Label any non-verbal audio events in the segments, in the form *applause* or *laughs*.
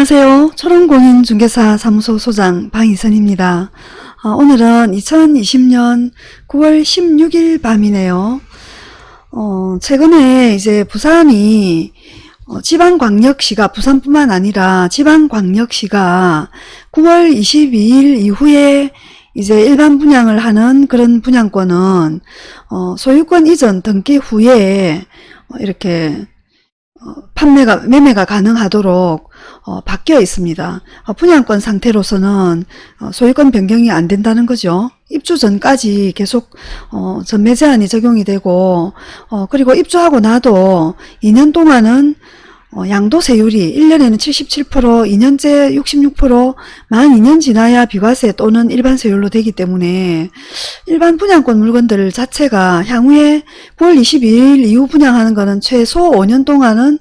안녕하세요. 초롱공인중개사 사무소 소장 방희선입니다. 어, 오늘은 2020년 9월 16일 밤이네요. 어, 최근에 이제 부산이 어, 지방광역시가 부산뿐만 아니라 지방광역시가 9월 22일 이후에 이제 일반 분양을 하는 그런 분양권은 어, 소유권 이전 등기 후에 어, 이렇게 어, 판매가 매매가 가능하도록 어, 바뀌어 있습니다. 어, 분양권 상태로서는 어, 소유권 변경이 안 된다는 거죠. 입주 전까지 계속 어, 전매 제한이 적용이 되고 어, 그리고 입주하고 나도 2년 동안은 어, 양도세율이 1년에는 77%, 2년째 66%, 만 2년 지나야 비과세 또는 일반 세율로 되기 때문에 일반 분양권 물건들 자체가 향후에 9월 22일 이후 분양하는 것은 최소 5년 동안은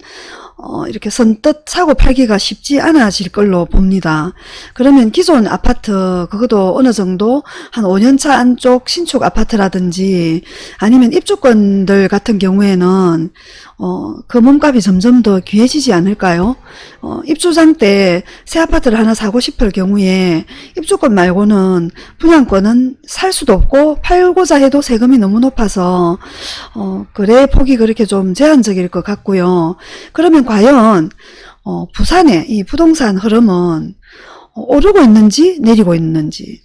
어, 이렇게 선뜻 사고 팔기가 쉽지 않아질 걸로 봅니다. 그러면 기존 아파트 그것도 어느 정도 한 5년차 안쪽 신축 아파트라든지 아니면 입주권들 같은 경우에는 어, 그 몸값이 점점 더 귀해지지 않을까요? 어, 입주장 때 새 아파트를 하나 사고 싶을 경우에 입주권 말고는 분양권은 살 수도 없고 팔고자 해도 세금이 너무 높아서 어, 거래 폭이 그렇게 좀 제한적일 것 같고요. 그러면 과연 어, 부산의 이 부동산 흐름은 어, 오르고 있는지 내리고 있는지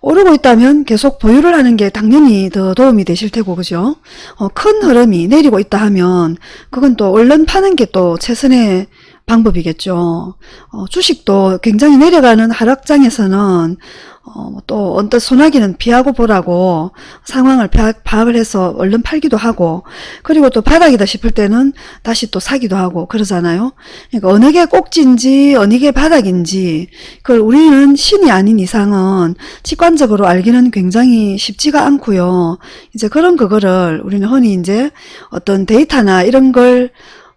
오르고 있다면 계속 보유를 하는 게 당연히 더 도움이 되실 테고 그죠? 어, 큰 흐름이 내리고 있다 하면 그건 또 얼른 파는 게 또 최선의 방법이겠죠. 어, 주식도 굉장히 내려가는 하락장에서는 어, 또 언뜻 소나기는 피하고 보라고 상황을 파악을 해서 얼른 팔기도 하고 그리고 또 바닥이다 싶을 때는 다시 또 사기도 하고 그러잖아요. 그러니까 어느 게 꼭지인지 어느 게 바닥인지 그걸 우리는 신이 아닌 이상은 직관적으로 알기는 굉장히 쉽지가 않고요. 이제 그런 그거를 우리는 흔히 이제 어떤 데이터나 이런 걸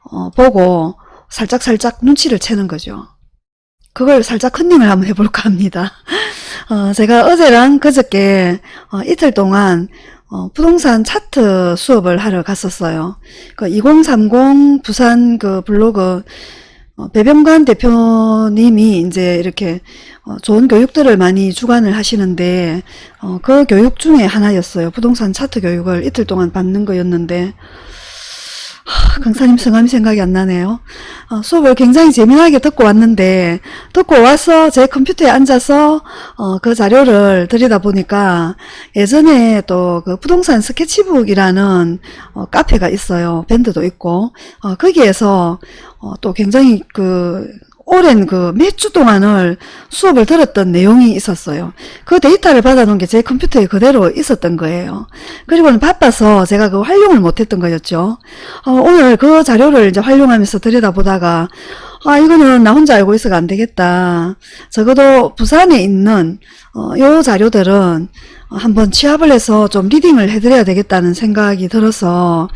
어, 보고 살짝살짝 눈치를 채는 거죠. 그걸 살짝 컨닝을 한번 해볼까 합니다. *laughs* 어, 제가 어제랑 그저께 어, 이틀 동안 어, 부동산 차트 수업을 하러 갔었어요. 그 2030 부산 그 블로그 어, 배병관 대표님이 이제 이렇게 어, 좋은 교육들을 많이 주관을 하시는데 어, 그 교육 중에 하나였어요. 부동산 차트 교육을 이틀 동안 받는 거였는데 하, 강사님 성함이 생각이 안 나네요. 어, 수업을 굉장히 재미나게 듣고 왔는데 듣고 와서 제 컴퓨터에 앉아서 어, 그 자료를 들여다보니까 예전에 또 그 부동산 스케치북이라는 어, 카페가 있어요. 밴드도 있고 어, 거기에서 어, 또 굉장히 그 오랜 그 몇 주 동안을 수업을 들었던 내용이 있었어요. 그 데이터를 받아놓은 게 제 컴퓨터에 그대로 있었던 거예요. 그리고는 바빠서 제가 그 활용을 못했던 거였죠. 어, 오늘 그 자료를 이제 활용하면서 들여다보다가 아 이거는 나 혼자 알고 있어가 안 되겠다. 적어도 부산에 있는 어, 요 자료들은 한번 취합을 해서 좀 리딩을 해드려야 되겠다는 생각이 들어서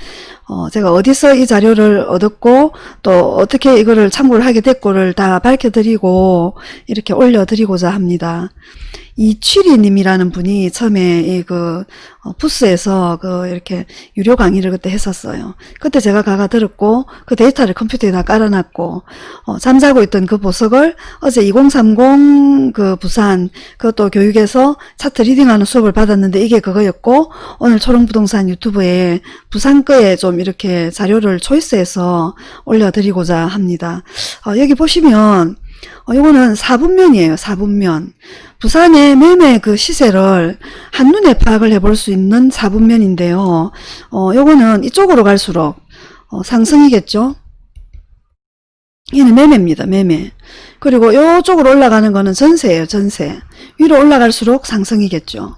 어, 제가 어디서 이 자료를 얻었고 또 어떻게 이거를 참고를 하게 됐고를 다 밝혀드리고 이렇게 올려드리고자 합니다. 이 취리님이라는 분이 처음에 이그 어, 부스에서 그 이렇게 유료 강의를 그때 했었어요. 그때 제가 가가 들었고 그 데이터를 컴퓨터에다 깔아놨고 어, 잠자고 있던 그 보석을 어제 2030 그 부산 그것도 교육에서 차트 reading하는 수업을 받았는데 이게 그거였고 오늘 초롱부동산 유튜브에 부산 거에 좀 이렇게 자료를 초이스해서 올려드리고자 합니다. 어, 여기 보시면 어, 이거는 4분면이에요. 4분면. 부산의 매매 그 시세를 한눈에 파악을 해볼 수 있는 4분면인데요. 어, 요거는 이쪽으로 갈수록 어, 상승이겠죠. 얘는 매매입니다. 매매. 그리고 요쪽으로 올라가는 거는 전세예요. 전세. 위로 올라갈수록 상승이겠죠.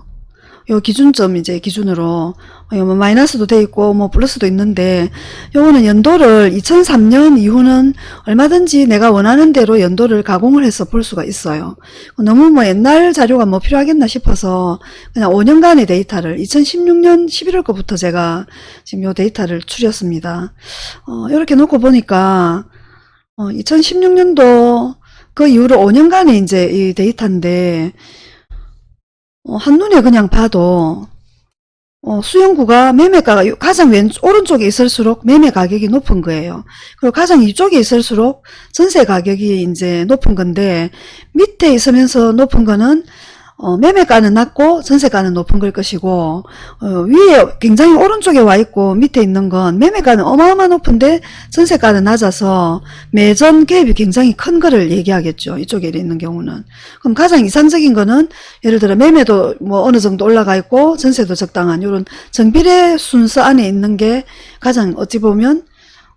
요 기준점 이제 기준으로 어, 뭐 마이너스도 돼 있고 뭐 플러스도 있는데 요거는 연도를 2003년 이후는 얼마든지 내가 원하는 대로 연도를 가공을 해서 볼 수가 있어요. 너무 뭐 옛날 자료가 뭐 필요하겠나 싶어서 그냥 5년간의 데이터를 2016년 11월 거부터 제가 지금 요 데이터를 추렸습니다. 어, 이렇게 놓고 보니까 어, 2016년도 그 이후로 5년간의 이제 이 데이터인데 어, 한눈에 그냥 봐도 어, 수영구가 매매가가 요- 가장 왼 오른쪽에 있을수록 매매 가격이 높은 거예요. 그리고 가장 이쪽에 있을수록 전세 가격이 이제 높은 건데 밑에 있으면서 높은 거는 어, 매매가는 낮고 전세가는 높은 걸 것이고 어, 위에 굉장히 오른쪽에 와 있고 밑에 있는 건 매매가는 어마어마 높은데 전세가는 낮아서 매전 갭이 굉장히 큰 거를 얘기하겠죠. 이쪽에 있는 경우는. 그럼 가장 이상적인 거는 예를 들어 매매도 뭐 어느 정도 올라가 있고 전세도 적당한 이런 정비례 순서 안에 있는 게 가장 어찌 보면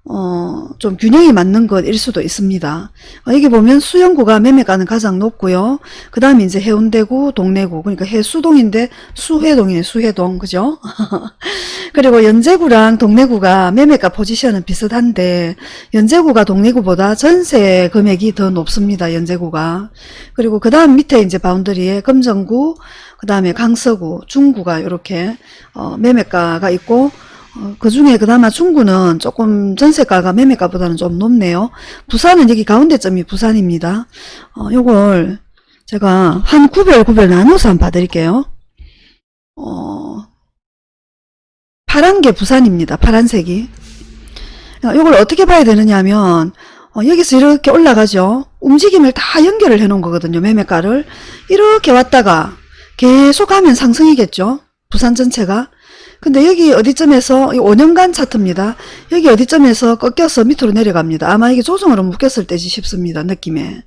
어, 좀 균형이 맞는 것일 수도 있습니다. 어, 여기 보면 수영구가 매매가는 가장 높고요. 그 다음에 이제 해운대구, 동래구, 그러니까 해수동인데 수해동이네, 수해동, 그죠? *laughs* 그리고 연제구랑 동래구가 매매가 포지션은 비슷한데, 연제구가 동래구보다 전세 금액이 더 높습니다, 연제구가. 그리고 그 다음 밑에 이제 바운더리에 금정구, 그 다음에 강서구, 중구가 이렇게, 어, 매매가가 있고, 어, 그 중에 그나마 중구는 조금 전세가가 매매가보다는 좀 높네요. 부산은 여기 가운데점이 부산입니다. 어, 요걸 제가 한 구별 구별 나눠서 한번 봐드릴게요. 어, 파란 게 부산입니다. 파란색이. 어, 요걸 어떻게 봐야 되느냐 하면 어, 여기서 이렇게 올라가죠. 움직임을 다 연결을 해 놓은 거거든요. 매매가를. 이렇게 왔다가 계속 하면 상승이겠죠. 부산 전체가. 근데 여기 어디쯤에서 이 5년간 차트입니다. 여기 어디쯤에서 꺾여서 밑으로 내려갑니다. 아마 이게 조정으로 묶였을 때지 싶습니다. 느낌에.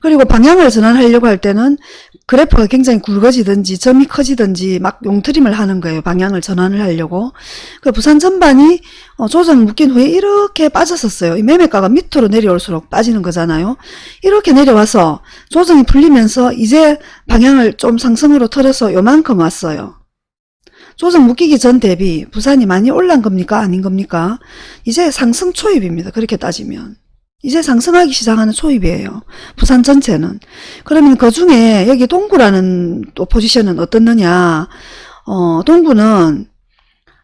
그리고 방향을 전환하려고 할 때는 그래프가 굉장히 굵어지든지 점이 커지든지 막 용트림을 하는 거예요. 방향을 전환을 하려고. 그 부산 전반이 어, 조정 묶인 후에 이렇게 빠졌었어요. 이 매매가가 밑으로 내려올수록 빠지는 거잖아요. 이렇게 내려와서 조정이 풀리면서 이제 방향을 좀 상승으로 틀어서 요만큼 왔어요. 조정 묶이기 전 대비 부산이 많이 올란 겁니까? 아닌 겁니까? 이제 상승 초입입니다. 그렇게 따지면. 이제 상승하기 시작하는 초입이에요. 부산 전체는. 그러면 그 중에 여기 동구라는 또 포지션은 어떻느냐. 어, 동구는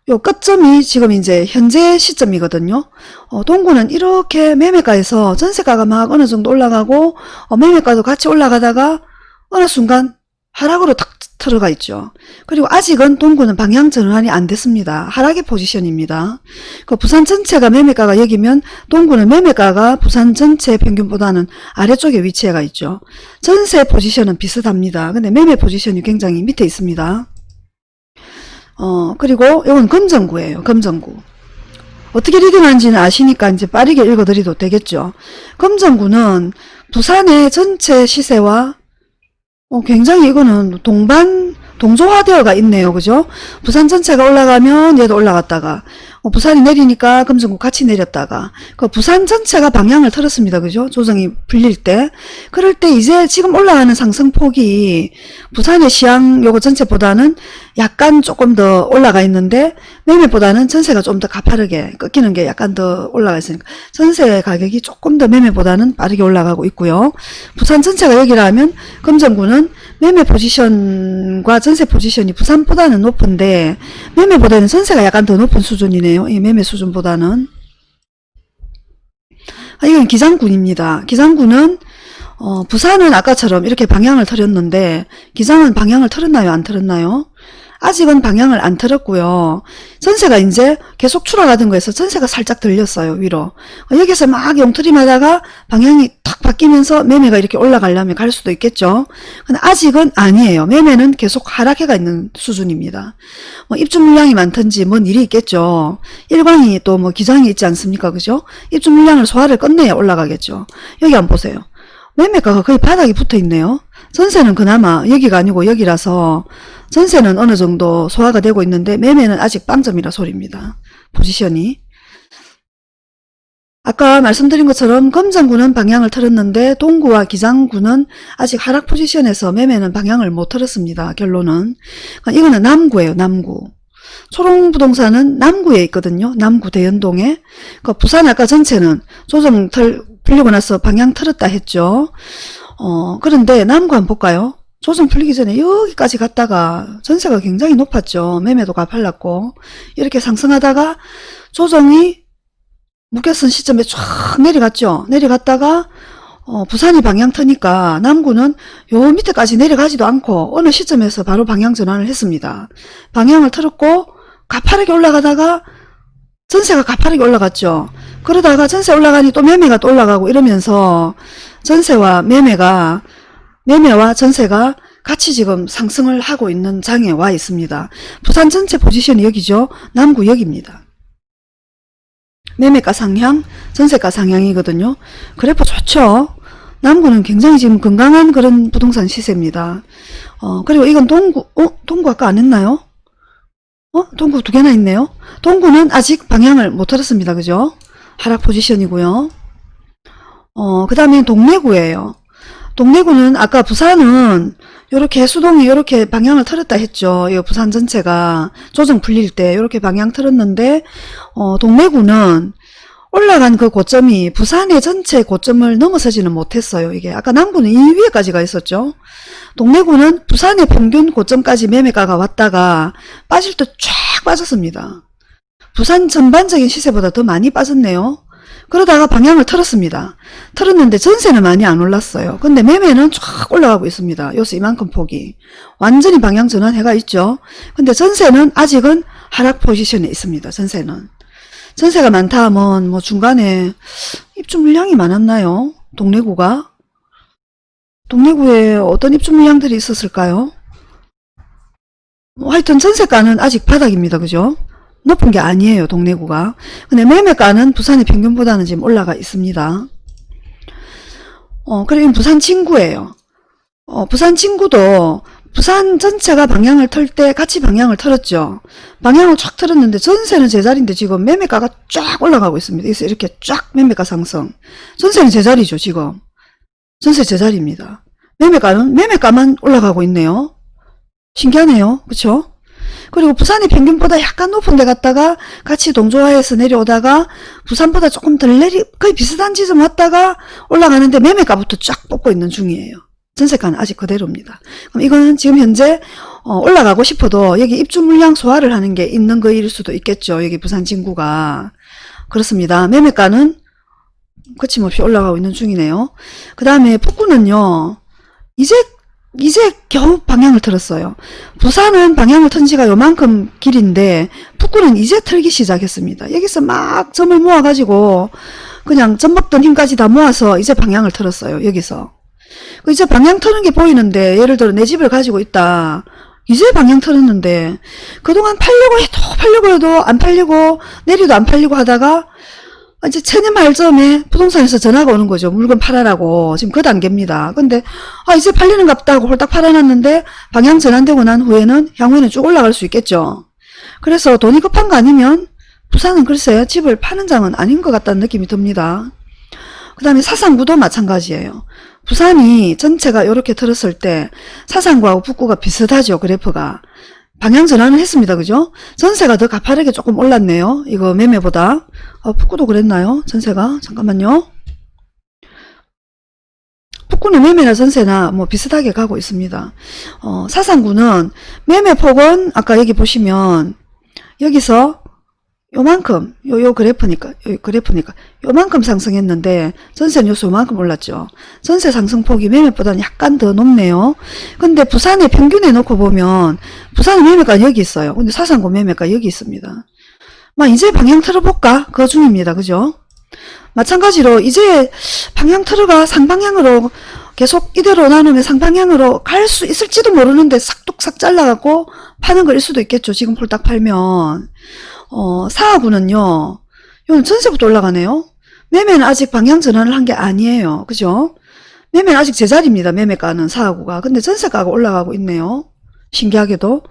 요 끝점이 지금 이제 현재 시점이거든요. 어, 동구는 이렇게 매매가에서 전세가가 막 어느 정도 올라가고 어, 매매가도 같이 올라가다가 어느 순간 하락으로 탁 들어가 있죠. 그리고 아직은 동구는 방향 전환이 안 됐습니다. 하락의 포지션입니다. 그 부산 전체가 매매가가 여기면 동구는 매매가가 부산 전체 평균보다는 아래쪽에 위치해가 있죠. 전세 포지션은 비슷합니다. 근데 매매 포지션이 굉장히 밑에 있습니다. 어, 그리고 이건 금정구예요. 금정구. 어떻게 리딩하는지는 아시니까 이제 빠르게 읽어드려도 되겠죠. 금정구는 부산의 전체 시세와 어, 굉장히 이거는 동반, 동조화되어가 있네요. 그죠? 부산 전체가 올라가면 얘도 올라갔다가, 어, 부산이 내리니까 금정구 같이 내렸다가, 그 부산 전체가 방향을 틀었습니다. 그죠? 조정이 풀릴 때. 그럴 때 이제 지금 올라가는 상승폭이 부산의 시향 요거 전체보다는 약간 조금 더 올라가 있는데, 매매보다는 전세가 좀 더 가파르게 꺾이는 게 약간 더 올라가 있으니까, 전세 가격이 조금 더 매매보다는 빠르게 올라가고 있고요. 부산 전체가 여기라면, 금정구는 매매 포지션과 전세 포지션이 부산보다는 높은데 매매보다는 전세가 약간 더 높은 수준이네요. 이 매매 수준보다는. 아, 이건 기장군입니다. 기장군은 어, 부산은 아까처럼 이렇게 방향을 틀었는데 기장은 방향을 틀었나요? 안 틀었나요? 아직은 방향을 안 틀었고요. 전세가 이제 계속 추락하던 거에서 전세가 살짝 들렸어요. 위로. 어, 여기서 막 용트림하다가 방향이 탁 바뀌면서 매매가 이렇게 올라가려면 갈 수도 있겠죠. 근데 아직은 아니에요. 매매는 계속 하락해가 있는 수준입니다. 뭐 입주 물량이 많든지 뭔 일이 있겠죠. 일광이 또 뭐 기장이 있지 않습니까? 그죠? 입주 물량을 소화를 끝내야 올라가겠죠. 여기 한번 보세요. 매매가가 거의 바닥에 붙어 있네요. 전세는 그나마 여기가 아니고 여기라서 전세는 어느 정도 소화가 되고 있는데 매매는 아직 빵점이라 소리입니다. 포지션이. 아까 말씀드린 것처럼 검정구는 방향을 틀었는데 동구와 기장구는 아직 하락 포지션에서 매매는 방향을 못 틀었습니다. 결론은. 그러니까 이거는 남구예요. 남구. 초롱부동산은 남구에 있거든요. 남구 대연동에. 그 부산 아까 전체는 조정 틀, 풀리고 나서 방향 틀었다 했죠. 어, 그런데 남구 한번 볼까요? 조정 풀리기 전에 여기까지 갔다가 전세가 굉장히 높았죠. 매매도 가팔랐고 이렇게 상승하다가 조정이 묶였은 시점에 쫙 내려갔죠. 내려갔다가 어, 부산이 방향 트니까 남구는 요 밑에까지 내려가지도 않고 어느 시점에서 바로 방향 전환을 했습니다. 방향을 틀었고 가파르게 올라가다가 전세가 가파르게 올라갔죠. 그러다가 전세 올라가니 또 매매가 또 올라가고 이러면서 전세와 매매가 매매와 전세가 같이 지금 상승을 하고 있는 장에 와 있습니다. 부산 전체 포지션이 여기죠. 남구 여기입니다. 매매가 상향, 전세가 상향이거든요. 그래프 좋죠. 남구는 굉장히 지금 건강한 그런 부동산 시세입니다. 어, 그리고 이건 동구, 어? 동구 아까 안 했나요? 어? 동구 두 개나 있네요. 동구는 아직 방향을 못 틀었습니다. 그죠? 하락 포지션이고요. 어, 그 다음에 동래구예요. 동래구는 아까 부산은 요렇게 수동이 요렇게 방향을 틀었다 했죠. 이 부산 전체가 조정 풀릴 때 요렇게 방향 틀었는데 어, 동래구는 올라간 그 고점이 부산의 전체 고점을 넘어서지는 못했어요. 이게 아까 남구는 이 위에까지 가 있었죠. 동래구는 부산의 평균 고점까지 매매가가 왔다가 빠질 때 쫙 빠졌습니다. 부산 전반적인 시세보다 더 많이 빠졌네요. 그러다가 방향을 틀었습니다. 틀었는데 전세는 많이 안 올랐어요. 근데 매매는 쫙 올라가고 있습니다. 요새 이만큼 폭이. 완전히 방향 전환해가 있죠. 근데 전세는 아직은 하락 포지션에 있습니다. 전세는. 전세가 많다 하면 뭐 중간에 입주 물량이 많았나요? 동래구가? 동래구에 어떤 입주 물량들이 있었을까요? 뭐 하여튼 전세가는 아직 바닥입니다. 그죠? 높은 게 아니에요. 동래구가. 근데 매매가는 부산의 평균보다는 지금 올라가 있습니다. 어, 그리고 부산 친구예요. 어, 부산 친구도 부산 전체가 방향을 틀때 같이 방향을 틀었죠. 방향을 쫙 틀었는데 전세는 제자리인데 지금 매매가가 쫙 올라가고 있습니다. 그래서 이렇게 쫙 매매가 상승. 전세는 제자리죠. 지금. 전세 제자리입니다. 매매가는 매매가만 올라가고 있네요. 신기하네요. 그쵸? 그리고 부산의 평균보다 약간 높은 데 갔다가 같이 동조화해서 내려오다가 부산보다 조금 덜 내리 거의 비슷한 지점 왔다가 올라가는데 매매가부터 쫙 뽑고 있는 중이에요. 전세가는 아직 그대로입니다. 그럼 이거는 지금 현재 어, 올라가고 싶어도 여기 입주 물량 소화를 하는 게 있는 거일 수도 있겠죠. 여기 부산 진구가 그렇습니다. 매매가는 거침없이 올라가고 있는 중이네요. 그 다음에 북구는요. 이제 이제 겨우 방향을 틀었어요. 부산은 방향을 튼 지가 요만큼 길인데 북구는 이제 틀기 시작했습니다. 여기서 막 점을 모아가지고 그냥 점 먹던 힘까지 다 모아서 이제 방향을 틀었어요. 여기서. 그 이제 방향 트는 게 보이는데 예를 들어 내 집을 가지고 있다. 이제 방향 틀었는데 그동안 팔려고 해도 팔려고 해도 안 팔리고 내리도 안 팔리고 하다가 이제 체내 말점에 부동산에서 전화가 오는 거죠. 물건 팔아라고. 지금 그 단계입니다. 근데 아 이제 팔리는 갑다 하고 홀딱 팔아놨는데 방향 전환되고 난 후에는 향후에는 쭉 올라갈 수 있겠죠. 그래서 돈이 급한 거 아니면 부산은 글쎄 집을 파는 장은 아닌 것 같다는 느낌이 듭니다. 그 다음에 사상구도 마찬가지예요. 부산이 전체가 이렇게 틀었을 때 사상구하고 북구가 비슷하죠. 그래프가. 방향 전환을 했습니다. 그죠? 전세가 더 가파르게 조금 올랐네요. 이거 매매보다. 어, 북구도 그랬나요? 전세가? 잠깐만요. 북구는 매매나 전세나 뭐 비슷하게 가고 있습니다. 어, 사상구는 매매폭은 아까 여기 보시면 여기서 요만큼 요, 요 그래프니까 요 그래프니까 요만큼 상승했는데 전세는 요소 요만큼 올랐죠. 전세 상승폭이 매매보다는 약간 더 높네요. 근데 부산의 평균에 놓고 보면 부산의 매매가 여기 있어요. 근데 사상구 매매가 여기 있습니다. 막 이제 방향 틀어볼까? 그 중입니다. 그죠? 마찬가지로 이제 방향 틀어가 상방향으로 계속 이대로 나누면 상방향으로 갈 수 있을지도 모르는데 싹둑싹 잘라갖고 파는 거일 수도 있겠죠. 지금 폴딱 팔면. 어, 사하구는요. 이건 전세부터 올라가네요. 매매는 아직 방향 전환을 한 게 아니에요. 그죠? 매매는 아직 제자리입니다. 매매가는 사하구가. 근데 전세가가 올라가고 있네요. 신기하게도.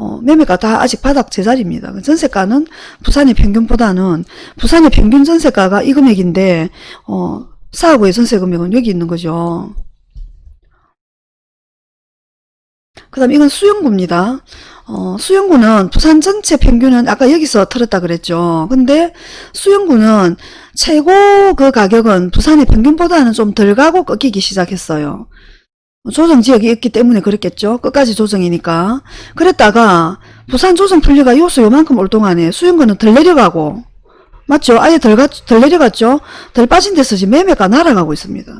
어, 매매가 다 아직 바닥 제자리입니다. 전세가는 부산의 평균보다는 부산의 평균 전세가가 이 금액인데 어, 사하구의 전세 금액은 여기 있는 거죠. 그 다음 이건 수영구입니다. 어, 수영구는 부산 전체 평균은 아까 여기서 틀었다 그랬죠. 근데 수영구는 최고 그 가격은 부산의 평균보다는 좀 덜 가고 꺾이기 시작했어요. 조정 지역이 있기 때문에 그랬겠죠. 끝까지 조정이니까. 그랬다가 부산 조정 풀리가 요소 요만큼 올 동안에 수영구는 덜 내려가고 맞죠? 아예 덜, 가, 덜 내려갔죠? 덜 빠진 데서 지금 매매가 날아가고 있습니다.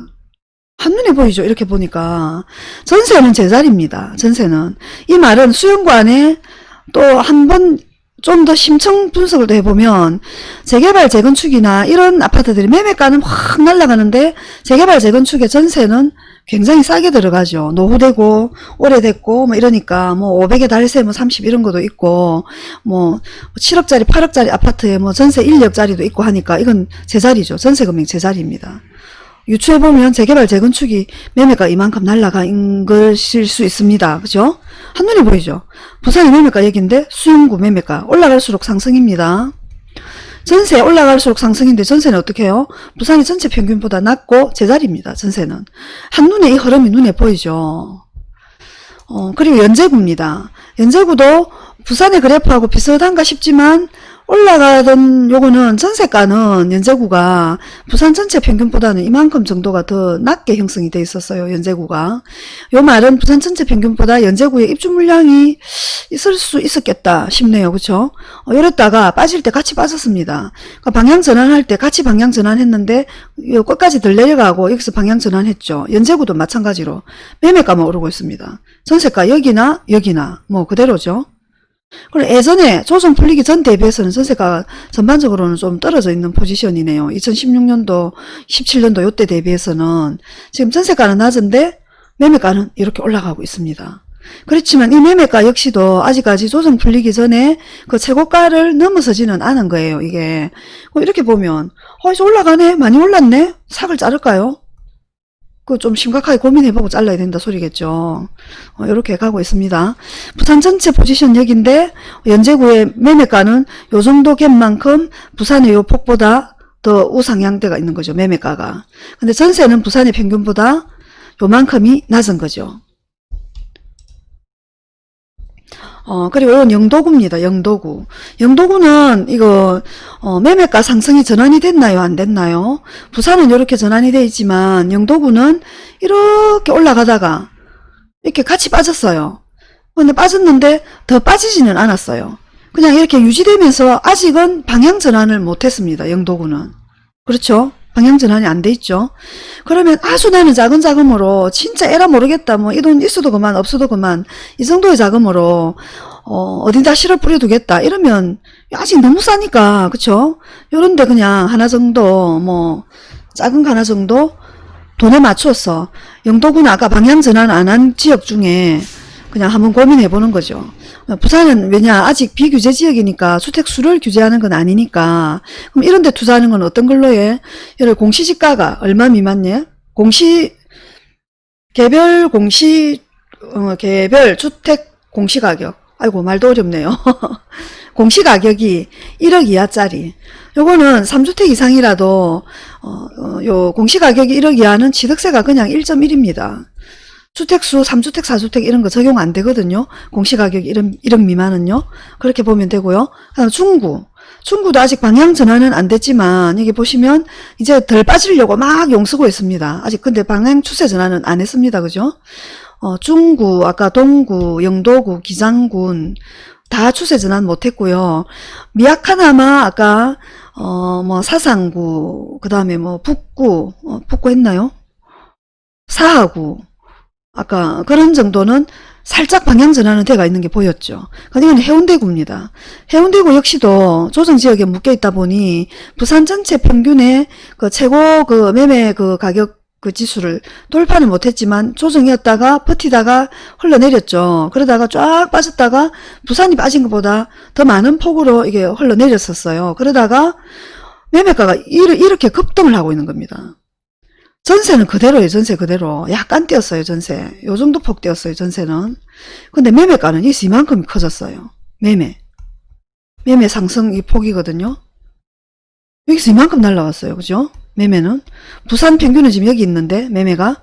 한눈에 보이죠? 이렇게 보니까. 전세는 제자리입니다. 전세는. 이 말은 수영관에 또 한 번 좀 더 심층 분석을 더 해보면 재개발 재건축이나 이런 아파트들이 매매가는 확 날아가는데 재개발 재건축의 전세는 굉장히 싸게 들어가죠. 노후되고 오래됐고 뭐 이러니까 뭐 500에 달세 뭐 30 이런 것도 있고 뭐 7억짜리 8억짜리 아파트에 뭐 전세 1억짜리도 있고 하니까 이건 제자리죠. 전세 금액 제자리입니다. 유추해보면 재개발 재건축이 매매가 이만큼 날라간 것일 수 있습니다. 그죠? 한눈에 보이죠? 부산의 매매가 여기인데 수용구 매매가 올라갈수록 상승입니다. 전세 올라갈수록 상승인데 전세는 어떻게 해요? 부산이 전체 평균보다 낮고 제자리입니다. 전세는. 한눈에 이 흐름이 눈에 보이죠. 어, 그리고 연제구입니다. 연제구도 부산의 그래프하고 비슷한가 싶지만 올라가던 요거는 전세가는 연제구가 부산 전체 평균보다는 이만큼 정도가 더 낮게 형성이 돼 있었어요. 연제구가. 요 말은 부산 전체 평균보다 연제구의 입주 물량이 있을 수 있었겠다 싶네요. 그쵸? 어, 이랬다가 빠질 때 같이 빠졌습니다. 그러니까 방향 전환할 때 같이 방향 전환했는데 요 끝까지 덜 내려가고 여기서 방향 전환했죠. 연제구도 마찬가지로 매매가만 오르고 있습니다. 전세가 여기나 여기나 뭐 그대로죠. 그리고 예전에 조정 풀리기 전 대비해서는 전세가 전반적으로는 좀 떨어져 있는 포지션이네요. 2016년도, 17년도 요때 대비해서는 지금 전세가는 낮은데 매매가는 이렇게 올라가고 있습니다. 그렇지만 이 매매가 역시도 아직까지 조정 풀리기 전에 그 최고가를 넘어서지는 않은 거예요. 이게 뭐 이렇게 보면 어 이제 올라가네 많이 올랐네 삭을 자를까요? 그 좀 심각하게 고민해보고 잘라야 된다 소리겠죠. 어, 이렇게 가고 있습니다. 부산 전체 포지션 여기인데 연제구의 매매가는 요 정도 갭만큼 부산의 요 폭보다 더 우상향대가 있는 거죠. 매매가가. 근데 전세는 부산의 평균보다 요만큼이 낮은 거죠. 어, 그리고 이건 영도구입니다. 영도구. 영도구는 이거, 어, 매매가 상승이 전환이 됐나요? 안 됐나요? 부산은 이렇게 전환이 돼 있지만, 영도구는 이렇게 올라가다가, 이렇게 같이 빠졌어요. 근데 빠졌는데, 더 빠지지는 않았어요. 그냥 이렇게 유지되면서 아직은 방향 전환을 못 했습니다. 영도구는. 그렇죠? 방향 전환이 안 돼 있죠. 그러면 아주 나는 작은 자금으로 진짜 에라 모르겠다. 뭐 이 돈 있어도 그만 없어도 그만 이 정도의 자금으로 어, 어딘다 실어 뿌려두겠다. 이러면 아직 너무 싸니까 그쵸? 요런데 그냥 하나 정도 뭐 작은 거 하나 정도 돈에 맞춰서 영도군 아까 방향 전환 안 한 지역 중에 그냥 한번 고민해 보는 거죠. 부산은 왜냐 아직 비규제 지역이니까 주택수를 규제하는 건 아니니까 그럼 이런 데 투자하는 건 어떤 걸로 해? 예를 공시지가가 얼마 미만이에요? 공시 개별 공시 어, 개별 주택 공시가격 아이고 말도 어렵네요. *laughs* 공시가격이 1억 이하짜리 요거는 3주택 이상이라도 어, 어, 요 공시가격이 1억 이하는 취득세가 그냥 1.1입니다. 주택수 3주택 4주택 이런 거 적용 안 되거든요. 공시가격 1억, 1억 미만은요. 그렇게 보면 되고요. 그다음 중구. 중구도 아직 방향 전환은 안 됐지만 여기 보시면 이제 덜 빠지려고 막 용쓰고 있습니다. 아직 근데 방향 추세 전환은 안 했습니다. 그죠? 어, 중구, 아까 동구, 영도구, 기장군 다 추세 전환 못 했고요. 미약하나마 아까 어, 뭐 사상구, 그 다음에 뭐 북구, 어, 북구 했나요? 사하구, 아까 그런 정도는 살짝 방향 전환은 돼가 있는 게 보였죠. 이건 해운대구입니다. 해운대구 역시도 조정지역에 묶여 있다 보니 부산 전체 평균의 그 최고 그 매매 그 가격 그 지수를 돌파는 못했지만 조정이었다가 버티다가 흘러내렸죠. 그러다가 쫙 빠졌다가 부산이 빠진 것보다 더 많은 폭으로 이게 흘러내렸었어요. 그러다가 매매가가 이렇게 급등을 하고 있는 겁니다. 전세는 그대로예요. 전세 그대로. 약간 뛰었어요. 전세. 요 정도 폭 뛰었어요. 전세는. 근데 매매가는 이 이만큼 커졌어요. 매매. 매매 상승 이 폭이거든요. 여기서 이만큼 날라갔어요. 그죠? 매매는. 부산 평균은 지금 여기 있는데 매매가.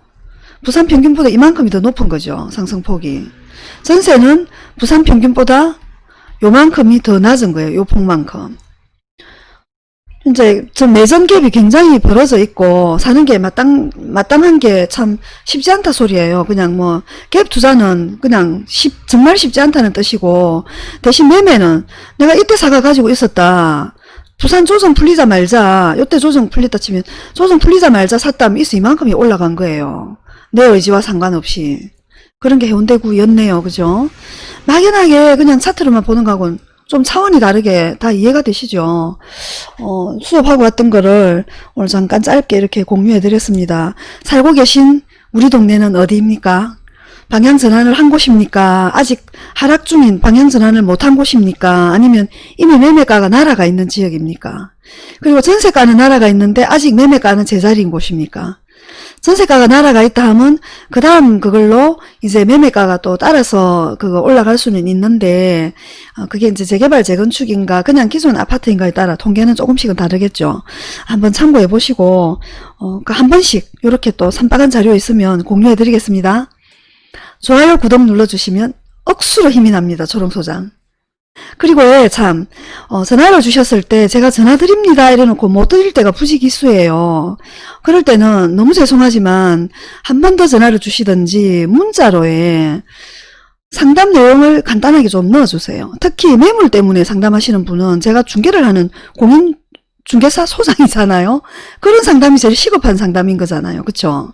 부산 평균보다 이만큼이 더 높은 거죠. 상승폭이. 전세는 부산 평균보다 요만큼이 더 낮은 거예요. 요 폭만큼. 이제 좀 내전 갭이 굉장히 벌어져 있고 사는 게 마땅 마땅한 게 참 쉽지 않다 소리예요. 그냥 뭐 갭 투자는 그냥 쉽, 정말 쉽지 않다는 뜻이고 대신 매매는 내가 이때 사가 가지고 있었다. 부산 조정 풀리자 말자 이때 조정 풀렸다 치면 조정 풀리자 말자 샀다면 있어 이만큼이 올라간 거예요. 내 의지와 상관없이 그런 게 해운대구였네요. 그죠? 막연하게 그냥 차트로만 보는 거하고는 좀 차원이 다르게 다 이해가 되시죠? 어, 수업하고 왔던 거를 오늘 잠깐 짧게 이렇게 공유해 드렸습니다. 살고 계신 우리 동네는 어디입니까? 방향 전환을 한 곳입니까? 아직 하락 중인 방향 전환을 못한 곳입니까? 아니면 이미 매매가가 날아가 있는 지역입니까? 그리고 전세가는 날아가 있는데 아직 매매가는 제자리인 곳입니까? 전세가가 날아가 있다 하면 그 다음 그걸로 이제 매매가가 또 따라서 그거 올라갈 수는 있는데 어, 그게 이제 재개발 재건축인가 그냥 기존 아파트인가에 따라 통계는 조금씩은 다르겠죠. 한번 참고해 보시고 어, 그한 번씩 이렇게 또 산박한 자료 있으면 공유해 드리겠습니다. 좋아요 구독 눌러주시면 억수로 힘이 납니다. 초롱소장. 그리고 예, 참 어, 전화를 주셨을 때 제가 전화 드립니다 이래놓고 못 드릴 때가 부지기수예요. 그럴 때는 너무 죄송하지만 한 번 더 전화를 주시든지 문자로 예, 상담 내용을 간단하게 좀 넣어주세요. 특히 매물 때문에 상담하시는 분은 제가 중개를 하는 공인 중개사 소장이잖아요. 그런 상담이 제일 시급한 상담인 거잖아요. 그쵸?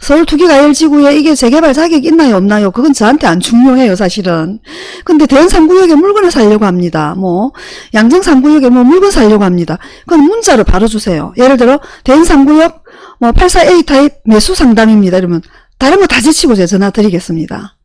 서울 투기가열지구에 이게 재개발 자격이 있나요 없나요? 그건 저한테 안 중요해요 사실은. 근데 대연 3구역에 물건을 살려고 합니다. 뭐 양정 3구역에 뭐 물건 살려고 합니다. 그건 문자로 바로 주세요. 예를 들어 대연 3구역 뭐 84A 타입 매수 상담입니다. 이러면 다른 거 다 제치고 제가 전화 드리겠습니다.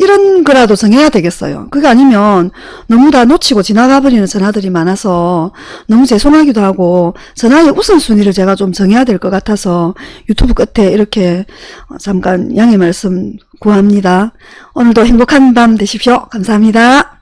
이런 거라도 정해야 되겠어요. 그게 아니면 너무 다 놓치고 지나가 버리는 전화들이 많아서 너무 죄송하기도 하고 전화의 우선순위를 제가 좀 정해야 될 것 같아서 유튜브 끝에 이렇게 어, 잠깐 양해 말씀 구합니다. 오늘도 행복한 밤 되십시오. 감사합니다.